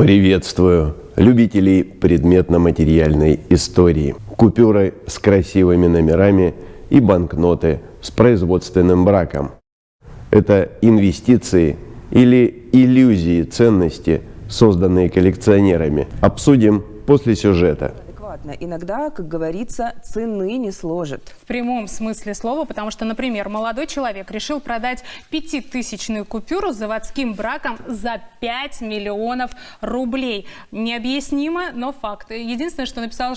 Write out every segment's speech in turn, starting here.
Приветствую любителей предметно-материальной истории. Купюры с красивыми номерами и банкноты с производственным браком. Это инвестиции или иллюзии ценности, созданные коллекционерами. Обсудим после сюжета адекватно. Иногда, как говорится, цены не сложит. В прямом смысле слова, потому что, например, молодой человек решил продать пятитысячную купюру с заводским браком за 5 миллионов рублей. Необъяснимо, но факт. Единственное, что написал,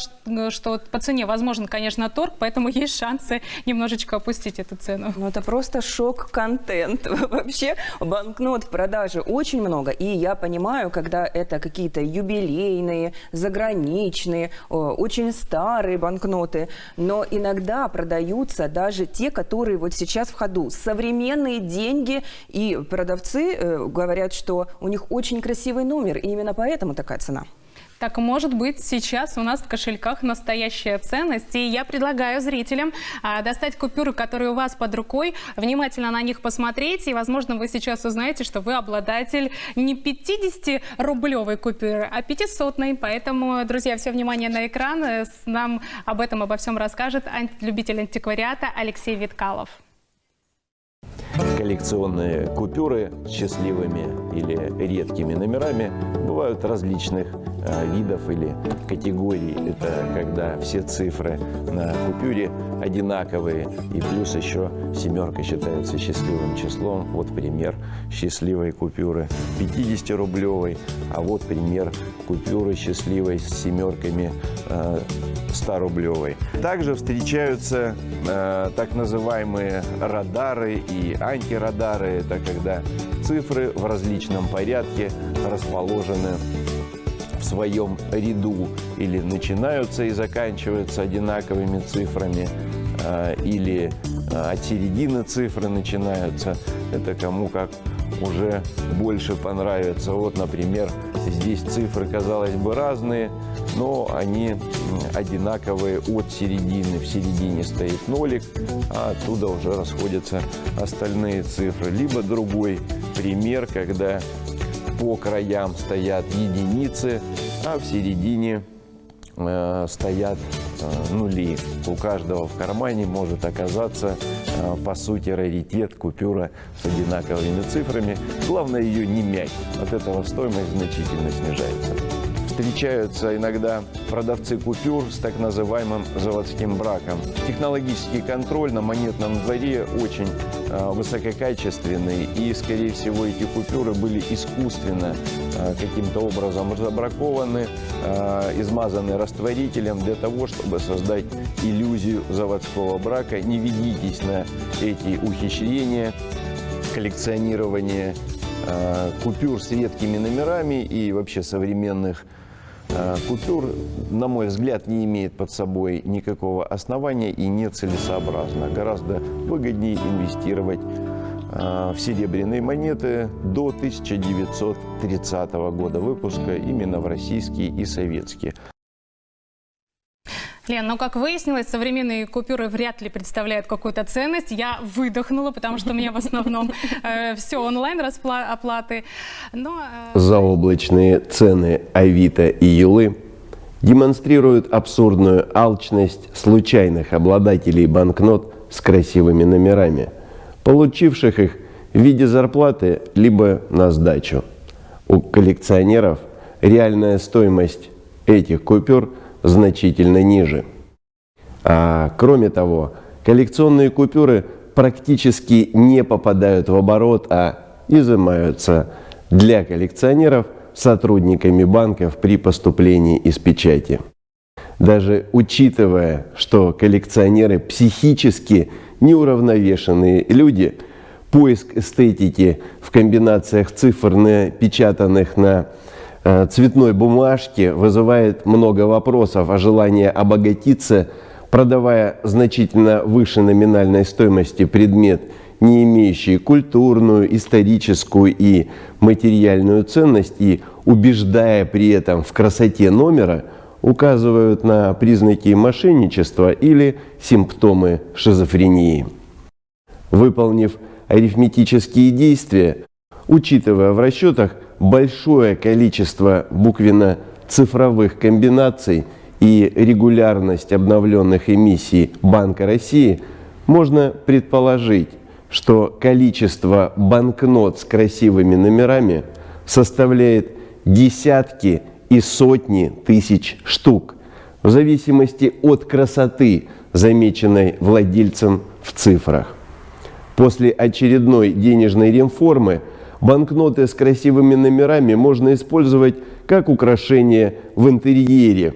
что по цене возможен, конечно, торг, поэтому есть шансы немножечко опустить эту цену. Ну, это просто шок-контент. Вообще банкнот в продаже очень много. И я понимаю, когда это какие-то юбилейные, заграничные, очень старые банкноты, но иногда продаются даже те, которые вот сейчас в ходу. Современные деньги, и продавцы э, говорят, что у них очень красивый номер, и именно поэтому такая цена. Так может быть сейчас у нас в кошельках настоящая ценность. И я предлагаю зрителям а, достать купюры, которые у вас под рукой, внимательно на них посмотреть. И, возможно, вы сейчас узнаете, что вы обладатель не 50-рублевой купюры, а 500-ной. Поэтому, друзья, все внимание на экран. Нам об этом, обо всем расскажет любитель антиквариата Алексей Виткалов. Коллекционные купюры с счастливыми или редкими номерами бывают различных видов или категорий. Это когда все цифры на купюре одинаковые и плюс еще семерка считается счастливым числом. Вот пример счастливой купюры 50-рублевой, а вот пример купюры счастливой с семерками 100-рублевой. Э, Также встречаются э, так называемые радары и антирадары. Это когда цифры в различном порядке расположены в своем ряду или начинаются и заканчиваются одинаковыми цифрами, э, или от середины цифры начинаются. Это кому как уже больше понравится. Вот, например, здесь цифры, казалось бы, разные, но они одинаковые от середины. В середине стоит нолик, а оттуда уже расходятся остальные цифры. Либо другой пример, когда по краям стоят единицы, а в середине э, стоят э, нули. У каждого в кармане может оказаться Э, по сути, раритет, купюра с одинаковыми цифрами. Главное ее не мять. От этого стоимость значительно снижается. Встречаются иногда продавцы купюр с так называемым заводским браком. Технологический контроль на монетном дворе очень э, высококачественный и, скорее всего, эти купюры были искусственно э, каким-то образом забракованы, э, измазаны растворителем для того, чтобы создать иллюзию заводского брака. Не ведитесь на эти ухищрения, коллекционирование купюр с редкими номерами и вообще современных Э, купюр, на мой взгляд, не имеет под собой никакого основания и нецелесообразно. Гораздо выгоднее инвестировать э, в серебряные монеты до 1930 года выпуска, именно в российские и советские. Лен, ну как выяснилось, современные купюры вряд ли представляют какую-то ценность. Я выдохнула, потому что у меня в основном э, все онлайн оплаты. Но, э... Заоблачные цены Авито и Юлы демонстрируют абсурдную алчность случайных обладателей банкнот с красивыми номерами, получивших их в виде зарплаты либо на сдачу. У коллекционеров реальная стоимость этих купюр – значительно ниже. А кроме того, коллекционные купюры практически не попадают в оборот, а изымаются для коллекционеров сотрудниками банков при поступлении из печати. Даже учитывая, что коллекционеры психически неуравновешенные люди, поиск эстетики в комбинациях цифр, напечатанных на цветной бумажки вызывает много вопросов, а желание обогатиться, продавая значительно выше номинальной стоимости предмет, не имеющий культурную, историческую и материальную ценность, и убеждая при этом в красоте номера, указывают на признаки мошенничества или симптомы шизофрении. Выполнив арифметические действия, учитывая в расчетах большое количество буквенно-цифровых комбинаций и регулярность обновленных эмиссий Банка России, можно предположить, что количество банкнот с красивыми номерами составляет десятки и сотни тысяч штук, в зависимости от красоты, замеченной владельцем в цифрах. После очередной денежной реформы банкноты с красивыми номерами можно использовать как украшение в интерьере.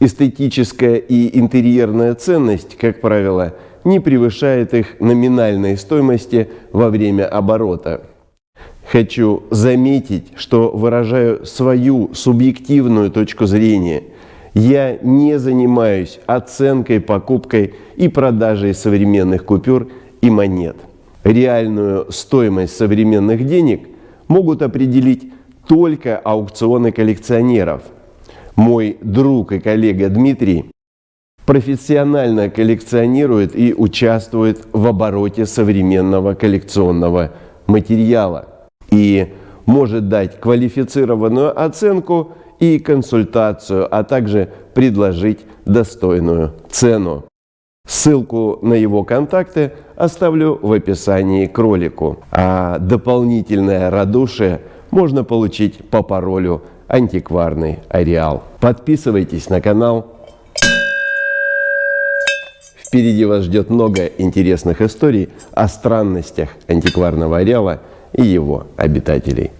Эстетическая и интерьерная ценность, как правило, не превышает их номинальной стоимости во время оборота. Хочу заметить, что выражаю свою субъективную точку зрения. Я не занимаюсь оценкой, покупкой и продажей современных купюр и монет. Реальную стоимость современных денег могут определить только аукционы коллекционеров. Мой друг и коллега Дмитрий профессионально коллекционирует и участвует в обороте современного коллекционного материала и может дать квалифицированную оценку и консультацию, а также предложить достойную цену. Ссылку на его контакты оставлю в описании к ролику. А дополнительное радушие можно получить по паролю антикварный ареал. Подписывайтесь на канал. Впереди вас ждет много интересных историй о странностях антикварного ареала и его обитателей.